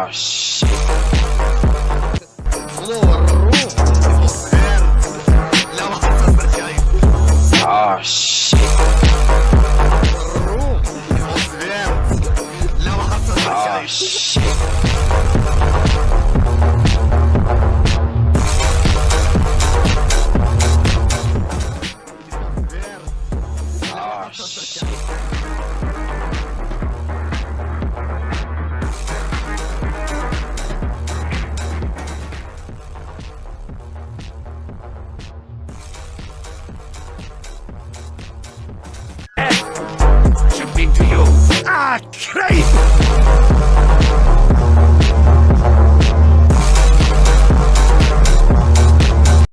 Oh shit. Oh shit. Thank